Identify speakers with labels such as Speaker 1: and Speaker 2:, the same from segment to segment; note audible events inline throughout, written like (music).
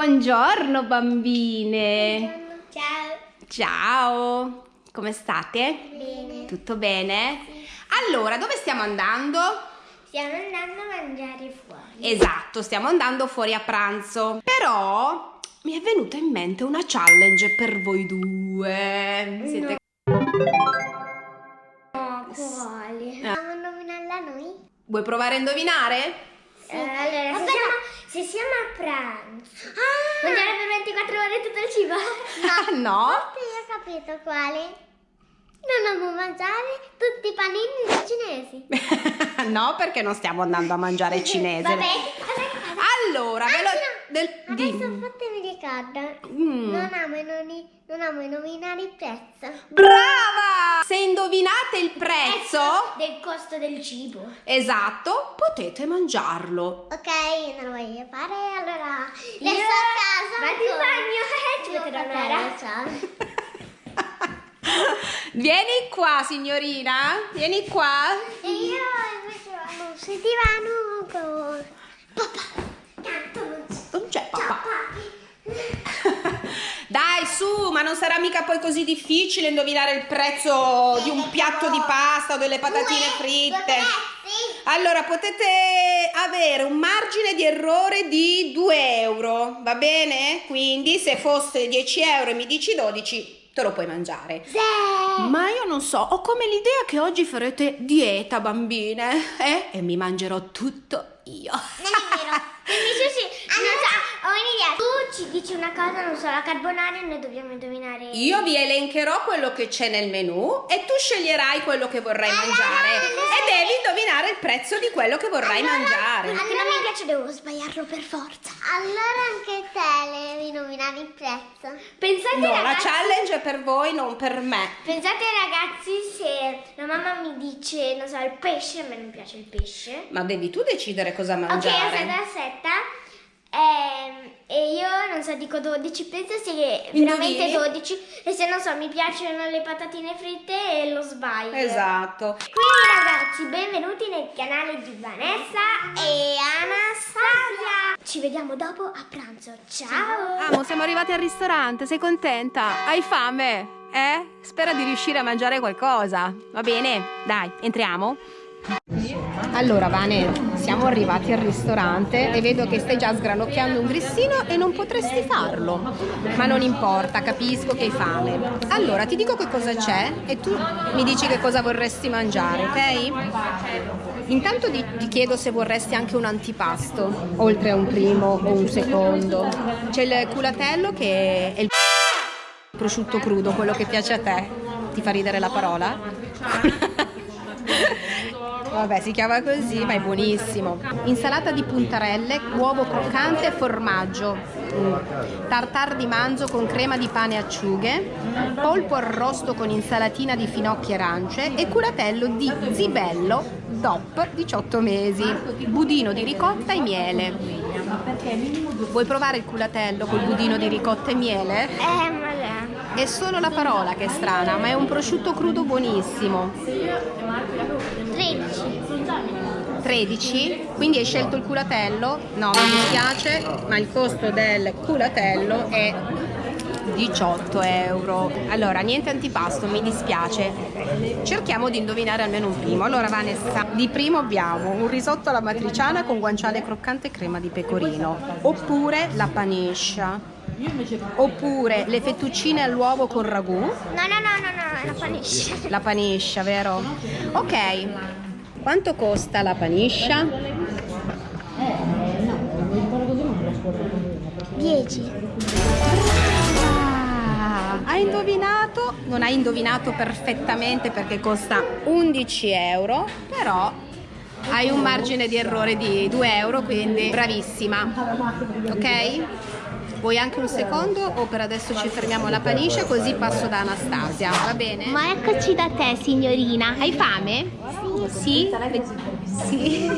Speaker 1: Buongiorno bambine.
Speaker 2: Ciao.
Speaker 1: Ciao. Come state?
Speaker 2: Bene.
Speaker 1: Tutto bene? Allora, dove stiamo andando?
Speaker 2: Stiamo andando a mangiare fuori.
Speaker 1: Esatto, stiamo andando fuori a pranzo. Però mi è venuta in mente una challenge per voi due. Siete
Speaker 2: No, quali?
Speaker 1: Ah.
Speaker 2: Possiamo nominarla noi?
Speaker 1: Vuoi provare a indovinare?
Speaker 2: Eh, allora, se siamo, se siamo a pranzo. Ah! Mangiare per 24 ore tutto il cibo?
Speaker 1: Ah, (laughs) no?
Speaker 2: Forse io ho capito quale. Non amo mangiare tutti i panini cinesi. (laughs)
Speaker 1: no, perché non stiamo andando a mangiare cinese. (laughs)
Speaker 2: Vabbè,
Speaker 1: Allora, ve lo... Del...
Speaker 2: Adesso
Speaker 1: dimmi.
Speaker 2: fatemi ricordo.
Speaker 1: Mm.
Speaker 2: Non, amo noni- non amo nominare il prezzo.
Speaker 1: Brava! Se indovinate il prezzo,
Speaker 2: Del costo del cibo.
Speaker 1: esatto, potete mangiarlo.
Speaker 2: Ok, non lo voglio fare, allora adesso a casa vado in bagno ci metterò un'ora ciao (laughs)
Speaker 1: Vieni qua, signorina. Vieni qua.
Speaker 2: e io invece vado sul divano con papà tanto non c'è
Speaker 1: Non c'è
Speaker 2: ciao
Speaker 1: papà.
Speaker 2: papi
Speaker 1: Dai, su, ma non sarà mica poi così difficile indovinare il prezzo di un piatto di pasta o delle patatine fritte. Allora, potete avere un margine di errore di 2 euro, va bene? Quindi se fosse 10 euro e mi dici 12, te lo puoi mangiare.
Speaker 2: Sì.
Speaker 1: Ma io non so, ho come l'idea che oggi farete dieta, bambine, eh? E mi mangerò tutto io.
Speaker 2: non è vero invece (laughs) sì non un'idea tu ci dici una cosa non so la carbonara e noi dobbiamo indovinare
Speaker 1: Io vi elencherò quello che c'è nel menù e tu sceglierai quello che vorrai mangiare e devi indovinare il prezzo di quello che vorrai mangiare.
Speaker 2: quello che non mi piace devo sbagliarlo per forza allora anche te devi nominare il prezzo pensate
Speaker 1: No, la
Speaker 2: ragazzi
Speaker 1: challenge è per voi, non per me.
Speaker 2: Pensate ragazzi se la mamma mi dice, non so, il pesce, a me non piace il pesce.
Speaker 1: Ma devi tu decidere cosa
Speaker 2: Ok,
Speaker 1: mangiare.
Speaker 2: aspetta, aspetta. Ehm, e io non so, dico 12, penso sia veramente
Speaker 1: Indovini?
Speaker 2: 12. E se non so, mi piacciono le patatine fritte e lo sbaglio.
Speaker 1: Esatto.
Speaker 2: Quindi ragazzi, benvenuti nel canale di Vanessa e Anastasia. Ci vediamo dopo a pranzo. Ciao!
Speaker 1: Amo, siamo arrivati al ristorante, sei contenta? Hai fame? Eh? Spera di riuscire a mangiare qualcosa. Va bene? Dai, entriamo. Allora, Vane, siamo arrivati al ristorante e vedo che stai già sgranocchiando un grissino e non potresti farlo. Ma non importa, capisco che hai fame. Allora, ti dico che cosa c'è e tu mi dici che cosa vorresti mangiare, ok? Intanto ti, ti chiedo se vorresti anche un antipasto, oltre a un primo o un secondo. C'è il culatello che è il prosciutto crudo, quello che piace a te. Ti fa ridere la parola? (laughs) Vabbè, si chiama così, ma è buonissimo. Insalata di puntarelle, uovo croccante e formaggio. Mm. Tartar di manzo con crema di pane e acciughe, polpo arrosto con insalatina di finocchi e arance e culatello di zibello DOP 18 mesi, budino di ricotta e miele. Vuoi provare il culatello col budino di ricotta e miele?
Speaker 2: Eh, ma
Speaker 1: È solo la parola che è strana, ma è un prosciutto crudo buonissimo.
Speaker 2: 13.
Speaker 1: 13? Quindi hai scelto il culatello? No, mi dispiace, ma il costo del culatello è 18 euro. Allora, niente antipasto, mi dispiace. Cerchiamo di indovinare almeno un primo. Allora, Vanessa, di primo abbiamo un risotto alla matriciana con guanciale croccante e crema di pecorino. Oppure la paniscia. Oppure le fettuccine all'uovo con ragù.
Speaker 2: No, no, no, no, no, la panisce.
Speaker 1: La paniscia, vero? Ok. Quanto costa la paniscia?
Speaker 2: 10.
Speaker 1: Ah, hai indovinato? Non hai indovinato perfettamente perché costa 11 euro, però hai un margine di errore di 2 euro, quindi bravissima. Ok? Vuoi anche un secondo o per adesso ci fermiamo alla paniscia così passo da Anastasia, va bene?
Speaker 2: Ma eccoci da te, signorina.
Speaker 1: Hai fame? Sì? Sì.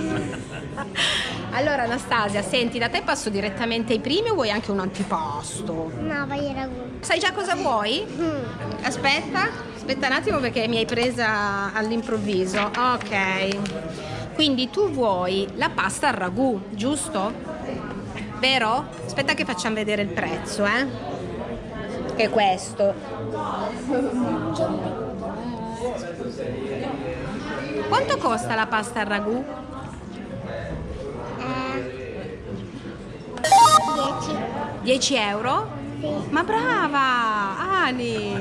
Speaker 1: Allora Anastasia, senti, da te passo direttamente ai primi o vuoi anche un antipasto?
Speaker 2: No, voglio ragù.
Speaker 1: Sai già cosa vuoi?
Speaker 2: Mm.
Speaker 1: Aspetta, aspetta un attimo perché mi hai presa all'improvviso. Ok. Quindi tu vuoi la pasta al ragù, giusto? vero? Aspetta che facciamo vedere il prezzo, eh? Che è questo. Quanto costa la pasta al ragù?
Speaker 2: 10.
Speaker 1: 10 euro? Ma brava, Ani,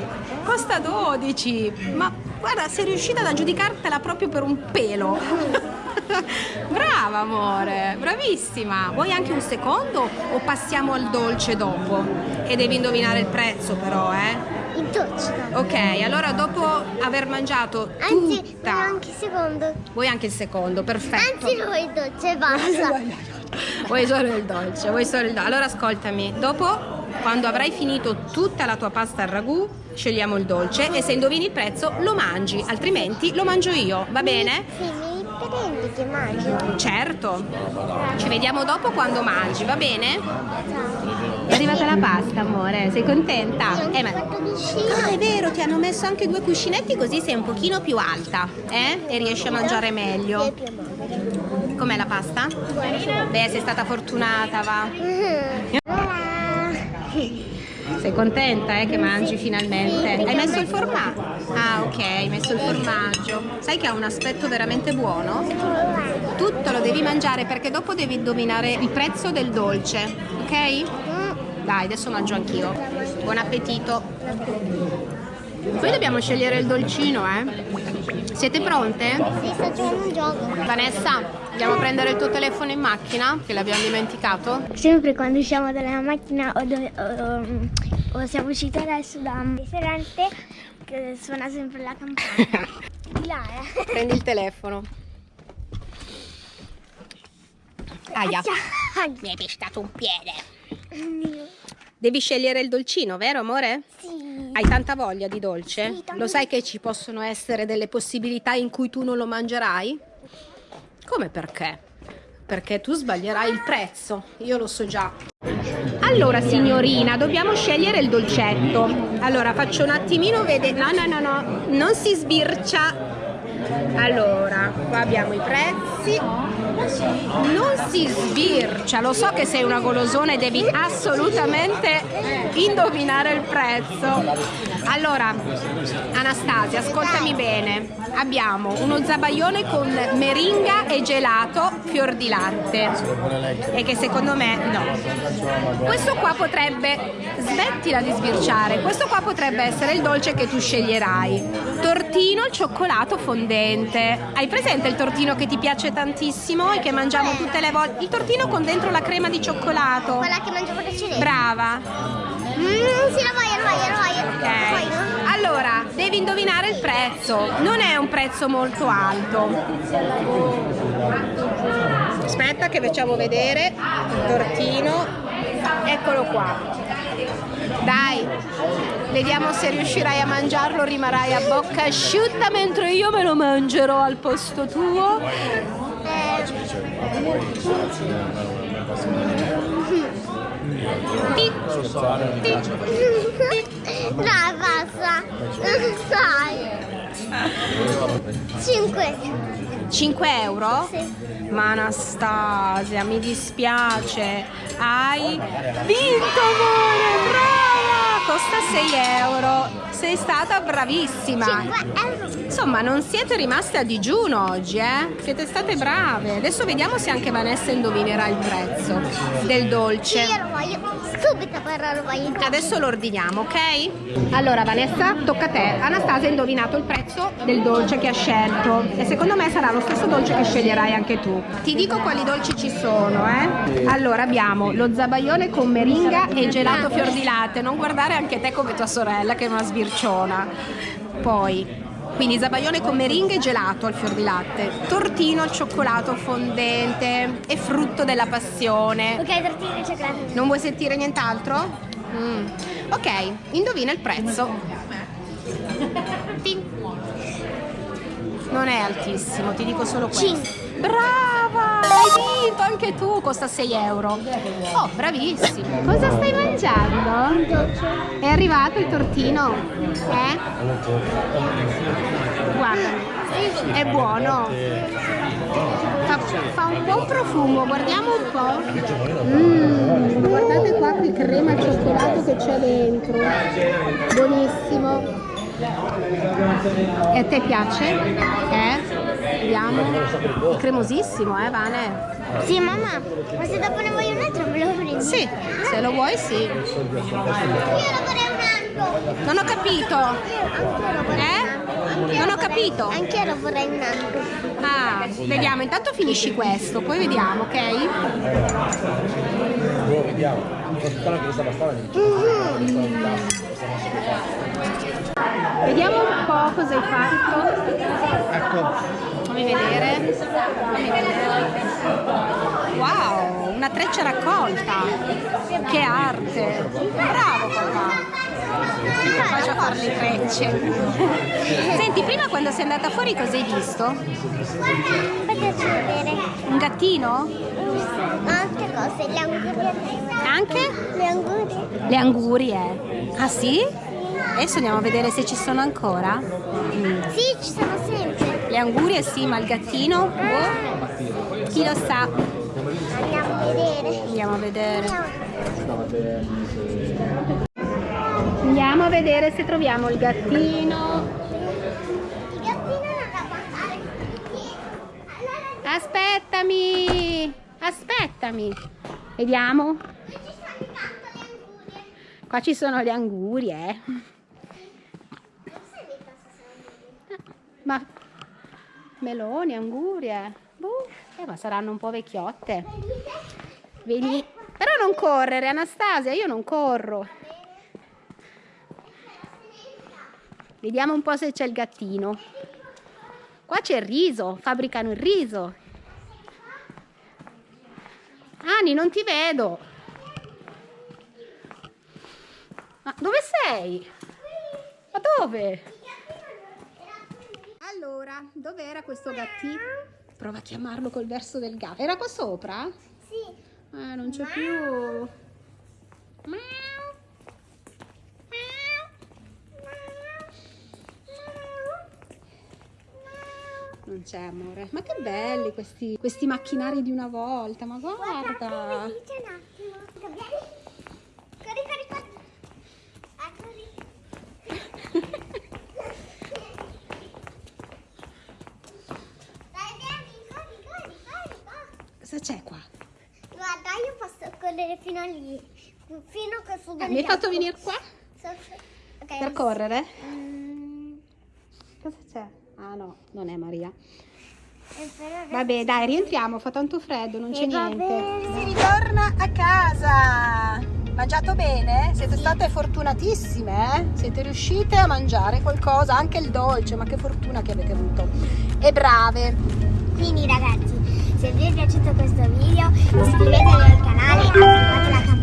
Speaker 1: costa 12. Ma guarda, sei riuscita ad aggiudicartela proprio per un pelo. (laughs) brava, amore, bravissima. Vuoi anche un secondo o passiamo al dolce dopo? E devi indovinare il prezzo però, eh?
Speaker 2: No?
Speaker 1: Ok, allora dopo aver mangiato
Speaker 2: Anzi,
Speaker 1: tutta...
Speaker 2: anche il secondo.
Speaker 1: Vuoi anche il secondo, perfetto.
Speaker 2: Anzi, no, il dolce, basta.
Speaker 1: Vuoi solo il dolce, vuoi solo il dolce. Allora ascoltami, dopo quando avrai finito tutta la tua pasta al ragù, scegliamo il dolce e se indovini il prezzo lo mangi, altrimenti lo mangio io, va bene?
Speaker 2: Sì, prendi che mangio.
Speaker 1: Certo. Ci vediamo dopo quando mangi, va bene? È arrivata la pasta, amore, sei contenta? Eh, ma... Ah, è vero, ti hanno messo anche due cuscinetti così sei un pochino più alta, eh? E riesci a mangiare meglio. Com'è la pasta? Beh, sei stata fortunata, va. Sei contenta eh, che mangi finalmente? Hai messo il formaggio? Ah ok, hai messo il formaggio. Sai che ha un aspetto veramente buono? Tutto lo devi mangiare perché dopo devi indovinare il prezzo del dolce, ok? Dai, adesso mangio anch'io. Buon appetito. Poi dobbiamo scegliere il dolcino, eh? Siete pronte?
Speaker 2: Sì, sto giocando un gioco.
Speaker 1: Vanessa, andiamo a prendere il tuo telefono in macchina, che l'abbiamo dimenticato.
Speaker 2: Sempre quando usciamo dalla macchina o, dove- o- o siamo usciti adesso da un ristorante che suona sempre la campana. (laughs) Di là, eh.
Speaker 1: Prendi il telefono. Aia, mi hai pestato un piede.
Speaker 2: Mio.
Speaker 1: Devi scegliere il dolcino, vero amore?
Speaker 2: Sì.
Speaker 1: Hai tanta voglia di dolce?
Speaker 2: Sì,
Speaker 1: Lo sai che ci possono essere delle possibilità in cui tu non lo mangerai? Come perché? Perché tu sbaglierai il prezzo, io lo so già. Allora signorina, dobbiamo scegliere il dolcetto. Allora faccio un attimino vedere. No, no, no, no, non si sbircia. Allora, qua abbiamo i prezzi. Non si sbircia, lo so che sei una golosona e devi assolutamente indovinare il prezzo. Allora, Anastasia, ascoltami bene. Abbiamo uno zabaione con meringa e gelato fior di latte. E che secondo me no. Questo qua potrebbe, smettila di sbirciare, questo qua potrebbe essere il dolce che tu sceglierai. Tortino al cioccolato fondente. Hai presente il tortino che ti piace tantissimo e che mangiamo tutte le volte? Il tortino con dentro la crema di cioccolato.
Speaker 2: Quella che mangiavo precedente.
Speaker 1: Brava.
Speaker 2: Mm, sì, la voglio, la voglio, la voglio.
Speaker 1: Ok.
Speaker 2: voglio.
Speaker 1: Allora, devi indovinare il prezzo. Non è un prezzo molto alto. Aspetta che facciamo vedere il tortino. Eccolo qua. Dai, vediamo se riuscirai a mangiarlo, rimarrai a bocca asciutta mentre io me lo mangerò al posto tuo. Ti-
Speaker 2: Dai, basta. Dai. 5.
Speaker 1: 5 euro?
Speaker 2: Sì.
Speaker 1: Ma Anastasia, mi dispiace. Hai vinto, amore! Brava! Costa 6 euro. Sei stata bravissima.
Speaker 2: 5 euro.
Speaker 1: Insomma, non siete rimaste a digiuno oggi, eh? Siete state brave. Adesso vediamo se anche Vanessa indovinerà il prezzo del dolce.
Speaker 2: io lo voglio. Subito però lo voglio.
Speaker 1: Adesso lo ordiniamo, ok? Allora Vanessa, tocca a te. Anastasia ha indovinato il prezzo del dolce che ha scelto e secondo me sarà lo stesso dolce che sceglierai anche tu. Ti dico quali dolci ci sono, eh? Allora abbiamo lo zabaione con meringa e gelato fior di latte. Non guardare anche te come tua sorella che è una sbirciona. Poi quindi zabaione con meringa e gelato al fior di latte, tortino al cioccolato fondente e frutto della passione.
Speaker 2: Ok, tortino e cioccolato.
Speaker 1: Non vuoi sentire nient'altro? Mm. Ok, indovina il prezzo. (laughs) Non è altissimo, ti dico solo questo.
Speaker 2: Cinque.
Speaker 1: Brava! Hai vinto anche tu, costa 6 euro. Oh, bravissimo. Cosa stai mangiando? È arrivato il tortino? Eh? Guarda, è buono. Fa, fa un buon profumo, guardiamo un po'. Mm, guardate qua che crema al cioccolato che c'è dentro. Buonissimo. E a te piace? Eh? Vediamo. È cremosissimo, eh, Vane?
Speaker 2: Sì, mamma, ma se dopo ne voglio un altro me lo prendi?
Speaker 1: Sì, se lo vuoi sì.
Speaker 2: Io lo vorrei un altro.
Speaker 1: Non ho capito. Eh? Non ho capito.
Speaker 2: Anch'io lo vorrei un altro.
Speaker 1: Ah, vediamo, intanto finisci questo, poi vediamo, ok?
Speaker 3: Lo vediamo. Questa bastata
Speaker 1: Vediamo un po' cosa hai fatto.
Speaker 3: Ecco.
Speaker 1: Fammi vedere. Fammi vedere. Wow, una treccia raccolta. Che arte. Bravo papà. Capace a fare le trecce. Senti, prima quando sei andata fuori cosa hai visto? Un gattino?
Speaker 2: altre cose, le angurie.
Speaker 1: Anche?
Speaker 2: Le angurie.
Speaker 1: Le angurie. Ah sì? Adesso andiamo a vedere se ci sono ancora. Mm.
Speaker 2: Sì, ci sono sempre.
Speaker 1: Le angurie sì, ma il gattino? Boh. Chi lo sa?
Speaker 2: Andiamo a vedere.
Speaker 1: Andiamo a vedere.
Speaker 2: Andiamo.
Speaker 1: A vedere se troviamo il gattino.
Speaker 2: Il gattino non da guardare. Allora,
Speaker 1: Aspettami! Aspettami! Vediamo.
Speaker 2: ci stanno intanto le angurie.
Speaker 1: Qua ci sono le angurie.
Speaker 2: Non sai mica se sono angurie.
Speaker 1: Ma meloni, angurie. Boh, eh, ma saranno un po' vecchiotte. Vedi? Però non correre, Anastasia, io non corro. Vediamo un po' se c'è il gattino. Qua c'è il riso, fabbricano il riso. Ani, non ti vedo. Ma dove sei? Ma dove? Allora, dov'era questo gattino? Prova a chiamarlo col verso del gatto. Era qua sopra?
Speaker 2: Sì.
Speaker 1: Eh, non c'è più. Miau. Non c'è amore. Ma che belli questi, questi macchinari di una volta, ma guarda.
Speaker 2: Venite
Speaker 1: Cosa c'è qua?
Speaker 2: Guarda, io posso correre fino a lì. Fino a questo
Speaker 1: Eh, mi hai fatto venire qua
Speaker 2: Ok.
Speaker 1: per correre?
Speaker 2: Mm,
Speaker 1: Cosa c'è? Ah no, non è Maria.
Speaker 2: e adesso-
Speaker 1: Vabbè, dai, rientriamo, fa tanto freddo, non c'è
Speaker 2: Eh, va
Speaker 1: niente. Si ritorna a casa. Mangiato bene? Siete state fortunatissime, eh? Siete riuscite a mangiare qualcosa, anche il dolce, ma che fortuna che avete avuto. E brave.
Speaker 2: Quindi ragazzi, se vi è piaciuto questo video iscrivetevi al canale, attivate la campanella